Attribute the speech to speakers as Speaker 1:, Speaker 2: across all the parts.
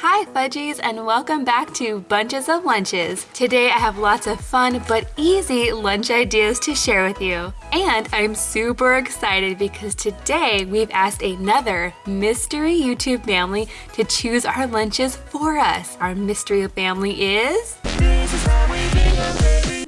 Speaker 1: Hi Fudgies and welcome back to Bunches of Lunches. Today I have lots of fun but easy lunch ideas to share with you. And I'm super excited because today we've asked another mystery YouTube family to choose our lunches for us. Our mystery family is...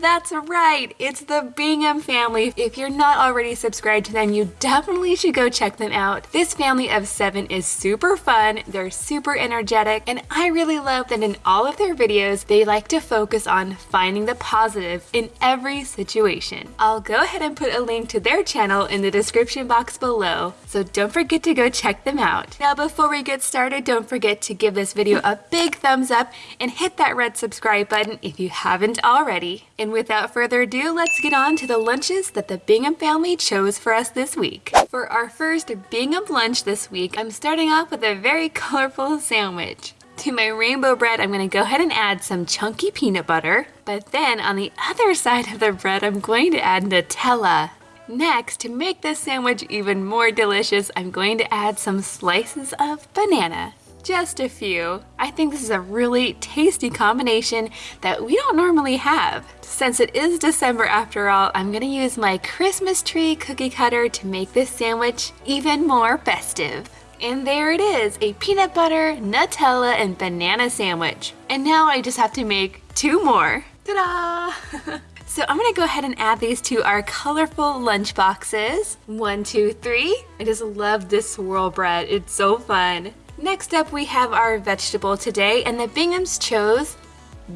Speaker 1: That's right, it's the Bingham family. If you're not already subscribed to them, you definitely should go check them out. This family of seven is super fun, they're super energetic, and I really love that in all of their videos, they like to focus on finding the positive in every situation. I'll go ahead and put a link to their channel in the description box below, so don't forget to go check them out. Now before we get started, don't forget to give this video a big thumbs up and hit that red subscribe button if you haven't already. And and without further ado, let's get on to the lunches that the Bingham family chose for us this week. For our first Bingham lunch this week, I'm starting off with a very colorful sandwich. To my rainbow bread, I'm gonna go ahead and add some chunky peanut butter. But then on the other side of the bread, I'm going to add Nutella. Next, to make this sandwich even more delicious, I'm going to add some slices of banana just a few. I think this is a really tasty combination that we don't normally have. Since it is December after all, I'm gonna use my Christmas tree cookie cutter to make this sandwich even more festive. And there it is, a peanut butter, Nutella, and banana sandwich. And now I just have to make two more. Ta-da! So I'm gonna go ahead and add these to our colorful lunch boxes. One, two, three. I just love this swirl bread. It's so fun. Next up we have our vegetable today and the Binghams chose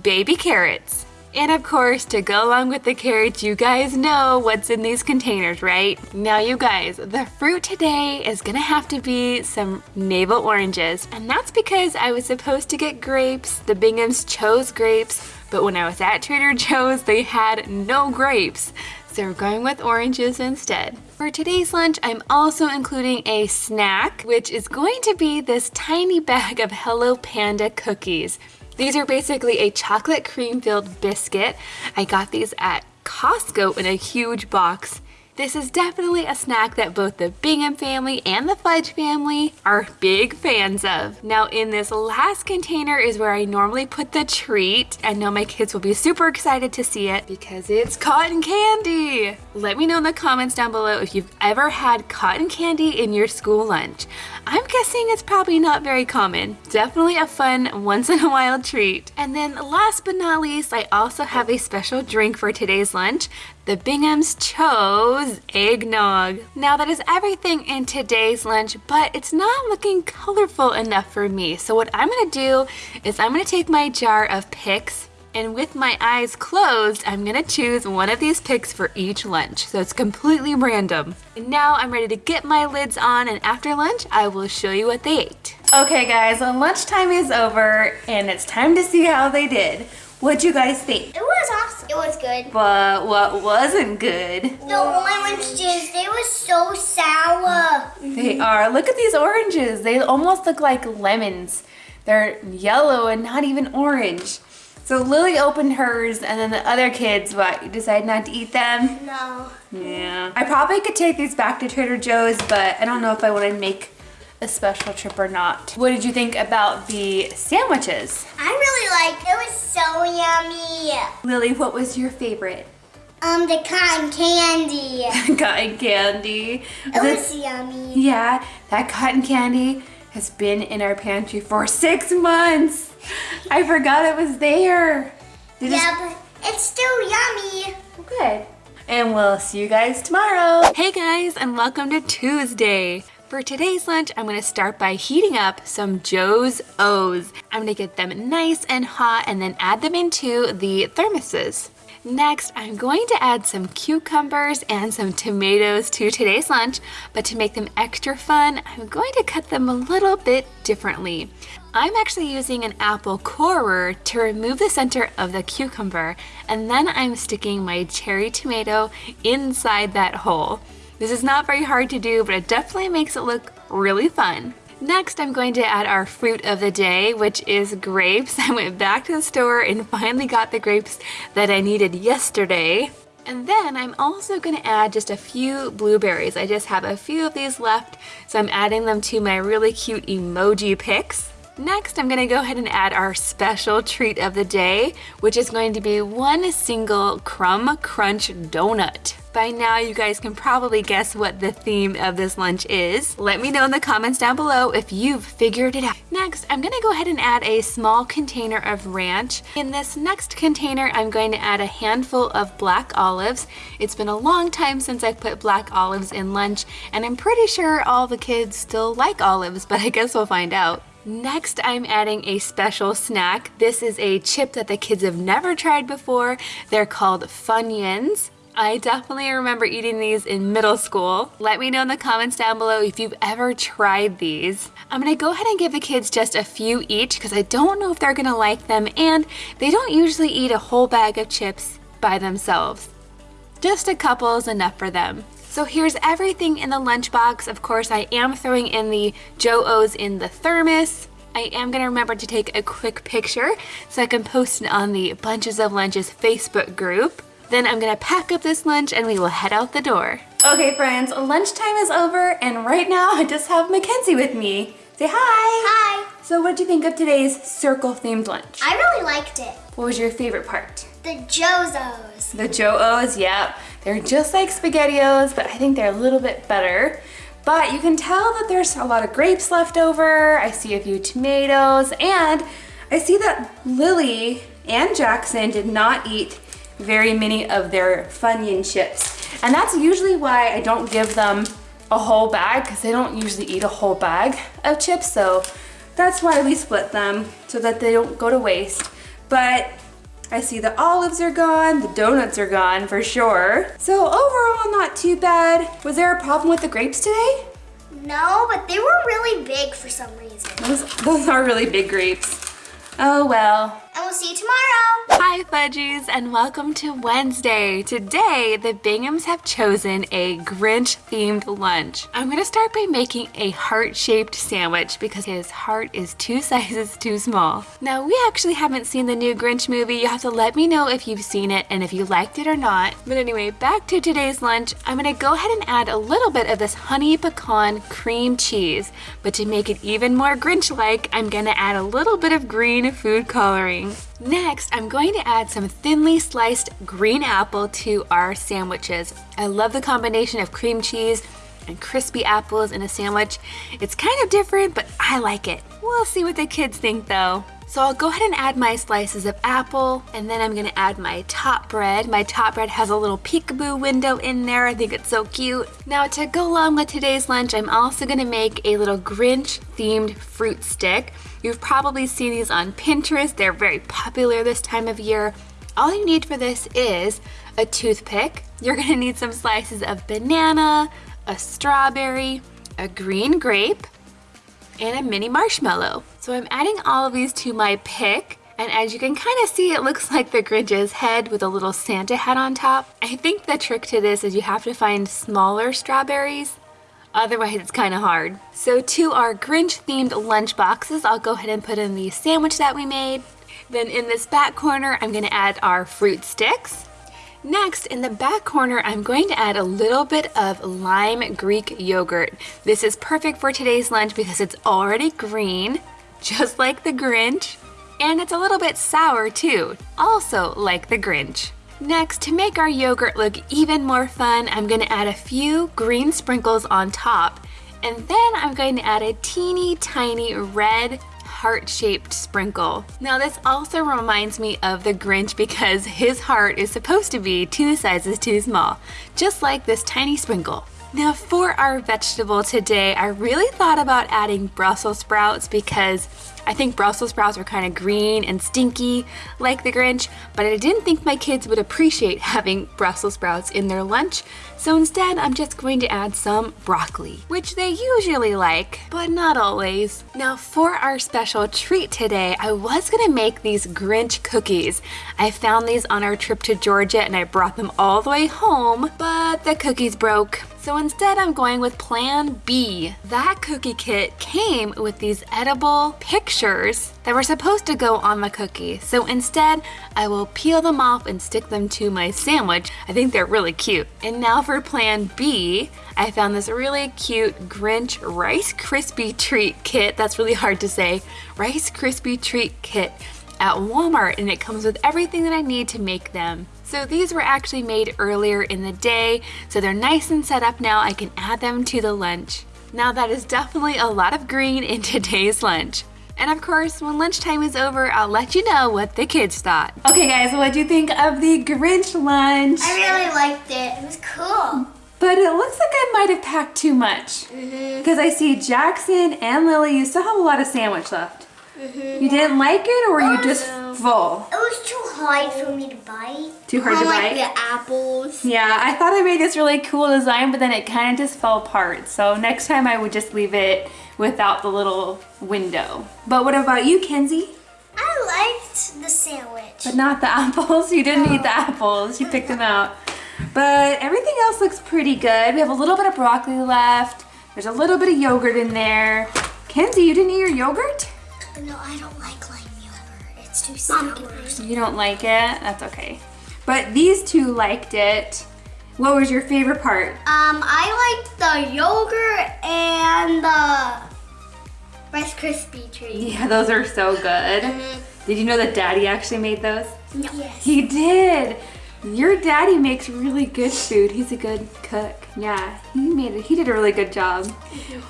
Speaker 1: baby carrots. And of course, to go along with the carrots, you guys know what's in these containers, right? Now you guys, the fruit today is gonna have to be some navel oranges. And that's because I was supposed to get grapes. The Binghams chose grapes, but when I was at Trader Joe's, they had no grapes so we're going with oranges instead. For today's lunch, I'm also including a snack, which is going to be this tiny bag of Hello Panda cookies. These are basically a chocolate cream filled biscuit. I got these at Costco in a huge box. This is definitely a snack that both the Bingham family and the Fudge family are big fans of. Now in this last container is where I normally put the treat. I know my kids will be super excited to see it because it's cotton candy. Let me know in the comments down below if you've ever had cotton candy in your school lunch. I'm guessing it's probably not very common. Definitely a fun once in a while treat. And then last but not least, I also have a special drink for today's lunch. The Binghams chose eggnog. Now that is everything in today's lunch, but it's not looking colorful enough for me. So what I'm gonna do is I'm gonna take my jar of picks and with my eyes closed, I'm gonna choose one of these picks for each lunch. So it's completely random. And now I'm ready to get my lids on and after lunch, I will show you what they ate. Okay guys, well lunchtime is over and it's time to see how they did. What'd you guys think?
Speaker 2: It was awesome. It was good.
Speaker 1: But what wasn't good?
Speaker 2: The oranges, they were so sour.
Speaker 1: They are. Look at these oranges. They almost look like lemons. They're yellow and not even orange. So Lily opened hers and then the other kids, what, you decided not to eat them?
Speaker 2: No.
Speaker 1: Yeah. I probably could take these back to Trader Joe's, but I don't know if I want to make a special trip or not. What did you think about the sandwiches?
Speaker 2: I really liked it. was so yummy.
Speaker 1: Lily, what was your favorite?
Speaker 2: Um, the cotton candy.
Speaker 1: cotton candy.
Speaker 2: It was yummy.
Speaker 1: Yeah, that cotton candy has been in our pantry for six months. I forgot it was there.
Speaker 2: Did yeah, but it's still yummy.
Speaker 1: Good. And we'll see you guys tomorrow. Hey guys, and welcome to Tuesday. For today's lunch, I'm gonna start by heating up some Joe's O's. I'm gonna get them nice and hot and then add them into the thermoses. Next, I'm going to add some cucumbers and some tomatoes to today's lunch, but to make them extra fun, I'm going to cut them a little bit differently. I'm actually using an apple corer to remove the center of the cucumber, and then I'm sticking my cherry tomato inside that hole. This is not very hard to do, but it definitely makes it look really fun. Next, I'm going to add our fruit of the day, which is grapes. I went back to the store and finally got the grapes that I needed yesterday. And then I'm also going to add just a few blueberries. I just have a few of these left, so I'm adding them to my really cute emoji picks. Next, I'm gonna go ahead and add our special treat of the day, which is going to be one single Crumb Crunch donut. By now, you guys can probably guess what the theme of this lunch is. Let me know in the comments down below if you've figured it out. Next, I'm gonna go ahead and add a small container of ranch. In this next container, I'm going to add a handful of black olives. It's been a long time since I've put black olives in lunch, and I'm pretty sure all the kids still like olives, but I guess we'll find out. Next, I'm adding a special snack. This is a chip that the kids have never tried before. They're called Funyuns. I definitely remember eating these in middle school. Let me know in the comments down below if you've ever tried these. I'm gonna go ahead and give the kids just a few each because I don't know if they're gonna like them and they don't usually eat a whole bag of chips by themselves. Just a couple is enough for them. So here's everything in the lunchbox. Of course, I am throwing in the Joe-O's in the thermos. I am gonna remember to take a quick picture so I can post it on the Bunches of Lunches Facebook group. Then I'm gonna pack up this lunch and we will head out the door. Okay friends, lunchtime is over and right now I just have Mackenzie with me. Say hi!
Speaker 2: Hi.
Speaker 1: So what did you think of today's circle themed lunch?
Speaker 2: I really liked it.
Speaker 1: What was your favorite part?
Speaker 2: The Jozos.
Speaker 1: The Joe-O's, yep. They're just like SpaghettiOs, but I think they're a little bit better. But you can tell that there's a lot of grapes left over. I see a few tomatoes, and I see that Lily and Jackson did not eat very many of their Funyun chips. And that's usually why I don't give them a whole bag, because they don't usually eat a whole bag of chips, so that's why we split them, so that they don't go to waste. But I see the olives are gone, the donuts are gone for sure. So overall, not too bad. Was there a problem with the grapes today?
Speaker 2: No, but they were really big for some reason.
Speaker 1: Those, those are really big grapes. Oh well.
Speaker 2: And we'll see you tomorrow.
Speaker 1: Hi Fudgies and welcome to Wednesday. Today, the Binghams have chosen a Grinch themed lunch. I'm gonna start by making a heart-shaped sandwich because his heart is two sizes too small. Now, we actually haven't seen the new Grinch movie. You have to let me know if you've seen it and if you liked it or not. But anyway, back to today's lunch. I'm gonna go ahead and add a little bit of this honey pecan cream cheese. But to make it even more Grinch-like, I'm gonna add a little bit of green food coloring. Next, I'm going to add some thinly sliced green apple to our sandwiches. I love the combination of cream cheese and crispy apples in a sandwich. It's kind of different, but I like it. We'll see what the kids think though. So I'll go ahead and add my slices of apple and then I'm gonna add my top bread. My top bread has a little peekaboo window in there. I think it's so cute. Now to go along with today's lunch, I'm also gonna make a little Grinch themed fruit stick. You've probably seen these on Pinterest. They're very popular this time of year. All you need for this is a toothpick. You're gonna need some slices of banana, a strawberry, a green grape, and a mini marshmallow. So I'm adding all of these to my pick. And as you can kind of see, it looks like the Grinch's head with a little Santa hat on top. I think the trick to this is you have to find smaller strawberries. Otherwise, it's kind of hard. So to our Grinch-themed lunch boxes, I'll go ahead and put in the sandwich that we made. Then in this back corner, I'm gonna add our fruit sticks. Next, in the back corner, I'm going to add a little bit of lime Greek yogurt. This is perfect for today's lunch because it's already green, just like the Grinch, and it's a little bit sour too, also like the Grinch. Next, to make our yogurt look even more fun, I'm gonna add a few green sprinkles on top, and then I'm going to add a teeny tiny red heart-shaped sprinkle. Now this also reminds me of the Grinch because his heart is supposed to be two sizes too small, just like this tiny sprinkle. Now for our vegetable today, I really thought about adding Brussels sprouts because I think Brussels sprouts are kind of green and stinky like the Grinch, but I didn't think my kids would appreciate having Brussels sprouts in their lunch, so instead I'm just going to add some broccoli, which they usually like, but not always. Now for our special treat today, I was gonna make these Grinch cookies. I found these on our trip to Georgia and I brought them all the way home, but the cookies broke. So instead I'm going with plan B. That cookie kit came with these edible picture pictures that were supposed to go on the cookie. So instead, I will peel them off and stick them to my sandwich. I think they're really cute. And now for plan B, I found this really cute Grinch Rice Krispie treat kit. That's really hard to say. Rice Krispie treat kit at Walmart and it comes with everything that I need to make them. So these were actually made earlier in the day, so they're nice and set up now. I can add them to the lunch. Now that is definitely a lot of green in today's lunch. And of course, when lunchtime is over, I'll let you know what the kids thought. Okay guys, what do you think of the Grinch lunch?
Speaker 2: I really liked it. It was cool.
Speaker 1: But it looks like I might have packed too much. Mm-hmm. Because I see Jackson and Lily, you still have a lot of sandwich left. You didn't like it or were you just oh, full?
Speaker 2: It was too hard for me to bite.
Speaker 1: Too hard to
Speaker 2: like
Speaker 1: bite?
Speaker 2: the apples.
Speaker 1: Yeah, I thought I made this really cool design, but then it kind of just fell apart. So next time I would just leave it without the little window. But what about you, Kenzie?
Speaker 2: I liked the sandwich.
Speaker 1: But not the apples. You didn't eat the apples. You picked them out. But everything else looks pretty good. We have a little bit of broccoli left. There's a little bit of yogurt in there. Kenzie, you didn't eat your yogurt?
Speaker 2: No, I don't like lime yogurt. It's too sour.
Speaker 1: You don't like it? That's okay. But these two liked it. What was your favorite part?
Speaker 2: Um, I liked the yogurt and the Rice Krispie treat.
Speaker 1: Yeah, those are so good. Did you know that Daddy actually made those?
Speaker 2: Yes.
Speaker 1: He did. Your daddy makes really good food. He's a good cook. Yeah, he made it. He did a really good job.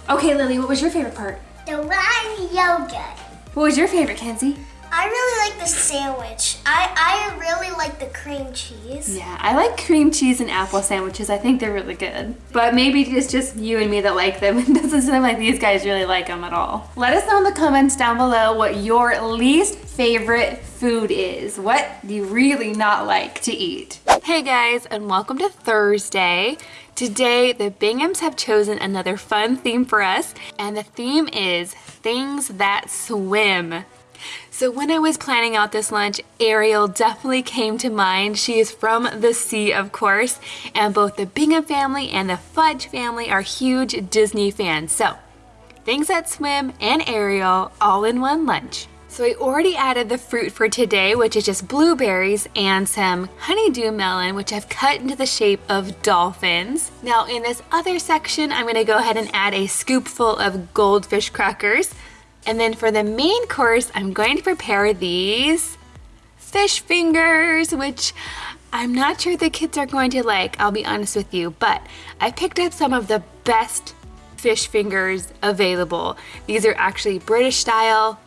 Speaker 1: Okay, Lily, what was your favorite part?
Speaker 2: The lime yogurt.
Speaker 1: What was your favorite, Kenzie?
Speaker 2: I really like the sandwich. I, I really like the cream cheese.
Speaker 1: Yeah, I like cream cheese and apple sandwiches. I think they're really good. But maybe it's just you and me that like them. It doesn't seem like these guys really like them at all. Let us know in the comments down below what your least favorite food is. What do you really not like to eat? Hey guys, and welcome to Thursday. Today, the Binghams have chosen another fun theme for us, and the theme is things that swim. So when I was planning out this lunch, Ariel definitely came to mind. She is from the sea, of course, and both the Bingham family and the Fudge family are huge Disney fans. So things that swim and Ariel all in one lunch. So I already added the fruit for today, which is just blueberries and some honeydew melon, which I've cut into the shape of dolphins. Now in this other section, I'm gonna go ahead and add a scoopful of goldfish crackers. And then for the main course, I'm going to prepare these fish fingers, which I'm not sure the kids are going to like, I'll be honest with you, but I picked up some of the best fish fingers available. These are actually British style,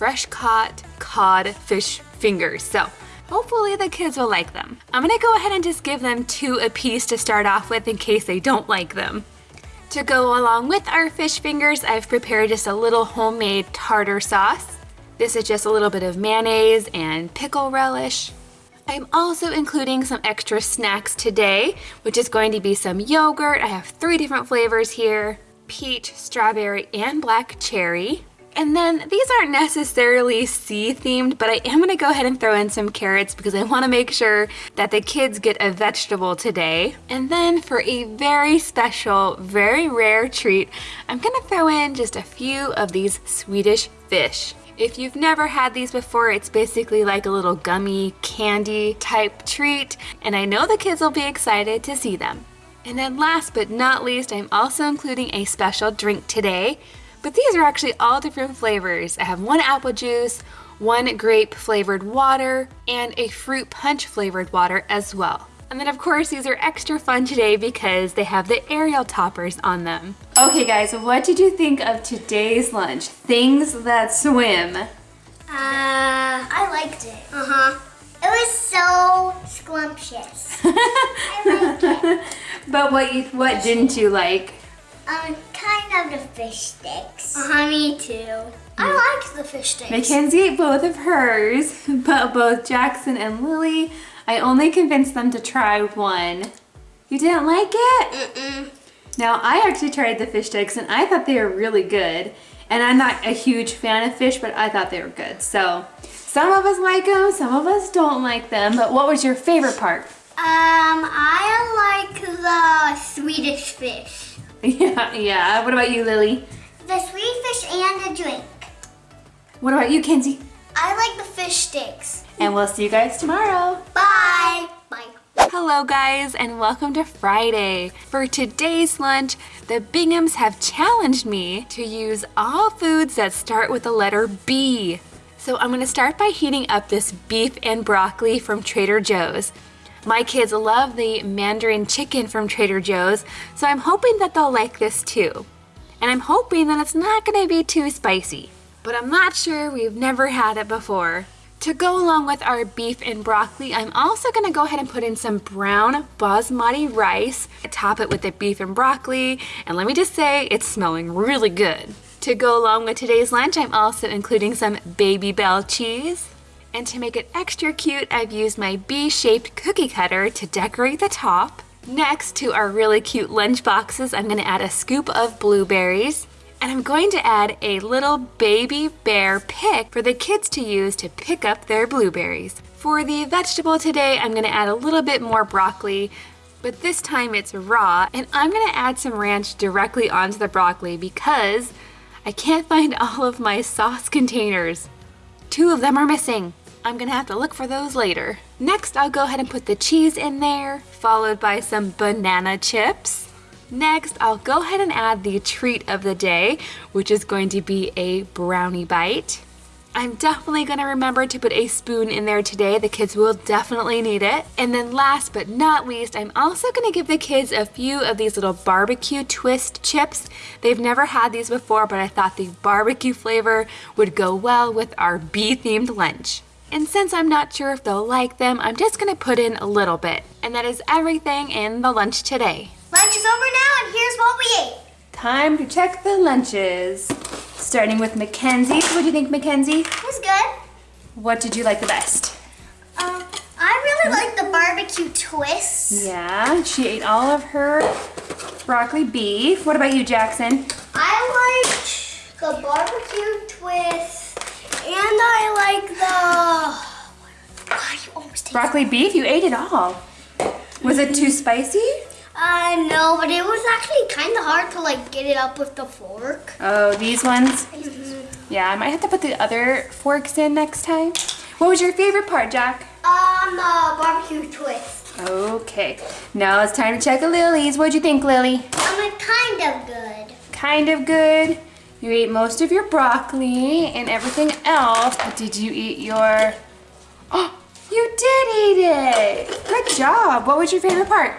Speaker 1: fresh caught cod fish fingers. So hopefully the kids will like them. I'm gonna go ahead and just give them two a piece to start off with in case they don't like them. To go along with our fish fingers, I've prepared just a little homemade tartar sauce. This is just a little bit of mayonnaise and pickle relish. I'm also including some extra snacks today, which is going to be some yogurt. I have three different flavors here, peach, strawberry, and black cherry. And then these aren't necessarily sea themed, but I am gonna go ahead and throw in some carrots because I wanna make sure that the kids get a vegetable today. And then for a very special, very rare treat, I'm gonna throw in just a few of these Swedish fish. If you've never had these before, it's basically like a little gummy candy type treat, and I know the kids will be excited to see them. And then last but not least, I'm also including a special drink today, but these are actually all different flavors. I have one apple juice, one grape flavored water, and a fruit punch flavored water as well. And then of course these are extra fun today because they have the Ariel toppers on them. Okay guys, what did you think of today's lunch? Things that swim.
Speaker 2: Uh, I liked it. Uh-huh. It was so scrumptious. I liked it.
Speaker 1: But what you, what didn't you like?
Speaker 2: Um, kind of the fish sticks. Uh-huh, me too. I like the fish sticks.
Speaker 1: Mackenzie ate both of hers, but both Jackson and Lily, I only convinced them to try one. You didn't like it?
Speaker 2: Mm-mm.
Speaker 1: Now, I actually tried the fish sticks and I thought they were really good. And I'm not a huge fan of fish, but I thought they were good. So, some of us like them, some of us don't like them. But what was your favorite part?
Speaker 2: Um, I like the Swedish fish.
Speaker 1: Yeah, yeah. What about you, Lily?
Speaker 2: The sweet fish and the drink.
Speaker 1: What about you, Kenzie?
Speaker 2: I like the fish sticks.
Speaker 1: And we'll see you guys tomorrow.
Speaker 2: Bye. Bye.
Speaker 1: Hello guys and welcome to Friday. For today's lunch, the Binghams have challenged me to use all foods that start with the letter B. So I'm gonna start by heating up this beef and broccoli from Trader Joe's. My kids love the Mandarin chicken from Trader Joe's, so I'm hoping that they'll like this too. And I'm hoping that it's not gonna be too spicy. But I'm not sure, we've never had it before. To go along with our beef and broccoli, I'm also gonna go ahead and put in some brown basmati rice, top it with the beef and broccoli, and let me just say, it's smelling really good. To go along with today's lunch, I'm also including some Babybel cheese. And to make it extra cute, I've used my B-shaped cookie cutter to decorate the top. Next to our really cute lunch boxes, I'm gonna add a scoop of blueberries. And I'm going to add a little baby bear pick for the kids to use to pick up their blueberries. For the vegetable today, I'm gonna add a little bit more broccoli, but this time it's raw, and I'm gonna add some ranch directly onto the broccoli because I can't find all of my sauce containers. Two of them are missing. I'm gonna have to look for those later. Next, I'll go ahead and put the cheese in there, followed by some banana chips. Next, I'll go ahead and add the treat of the day, which is going to be a brownie bite. I'm definitely gonna remember to put a spoon in there today. The kids will definitely need it. And then last but not least, I'm also gonna give the kids a few of these little barbecue twist chips. They've never had these before, but I thought the barbecue flavor would go well with our bee-themed lunch. And since I'm not sure if they'll like them, I'm just gonna put in a little bit. And that is everything in the lunch today.
Speaker 2: Lunch is over now, and here's what we ate.
Speaker 1: Time to check the lunches. Starting with Mackenzie's. What do you think, Mackenzie?
Speaker 2: It was good.
Speaker 1: What did you like the best?
Speaker 2: Um, I really like the barbecue twists.
Speaker 1: Yeah, she ate all of her broccoli beef. What about you, Jackson?
Speaker 2: I liked the barbecue twist, and I like the. Why you almost take
Speaker 1: Broccoli beef? You ate it all. Was it too spicy?
Speaker 2: Uh, no, but it was actually kind of hard to like get it up with the fork.
Speaker 1: Oh, these ones? Yeah, I might have to put the other forks in next time. What was your favorite part, Jack?
Speaker 2: Um, the barbecue twist.
Speaker 1: Okay, now it's time to check the Lily's. What'd you think, Lily?
Speaker 2: Um, kind of good.
Speaker 1: Kind of good. You ate most of your broccoli and everything else, but did you eat your... Oh, you did eat it! Good job. What was your favorite part?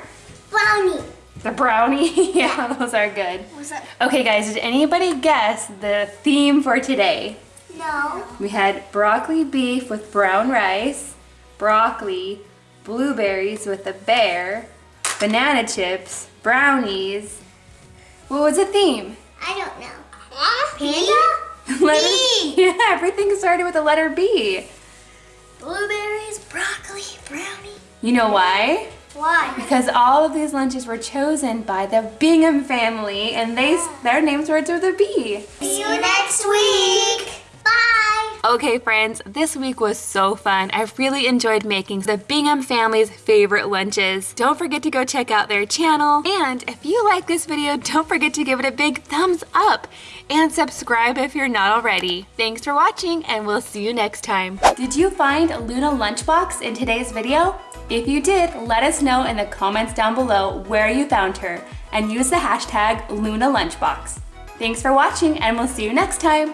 Speaker 2: Brownie.
Speaker 1: The brownie? yeah, those are good.
Speaker 2: Was that?
Speaker 1: Okay guys, did anybody guess the theme for today?
Speaker 2: No.
Speaker 1: We had broccoli beef with brown rice, broccoli, blueberries with a bear, banana chips, brownies. What was the theme?
Speaker 2: I don't know. Panda?
Speaker 1: Letter-
Speaker 2: B.
Speaker 1: Yeah, everything started with the letter B.
Speaker 2: Blueberries, broccoli, brownie.
Speaker 1: You know why?
Speaker 2: Why?
Speaker 1: Because all of these lunches were chosen by the Bingham family and they their name starts with a B.
Speaker 2: See you next week. Bye.
Speaker 1: Okay friends, this week was so fun. I really enjoyed making the Bingham family's favorite lunches. Don't forget to go check out their channel. And if you like this video, don't forget to give it a big thumbs up and subscribe if you're not already. Thanks for watching and we'll see you next time. Did you find Luna Lunchbox in today's video? If you did, let us know in the comments down below where you found her and use the hashtag Luna Lunchbox. Thanks for watching and we'll see you next time.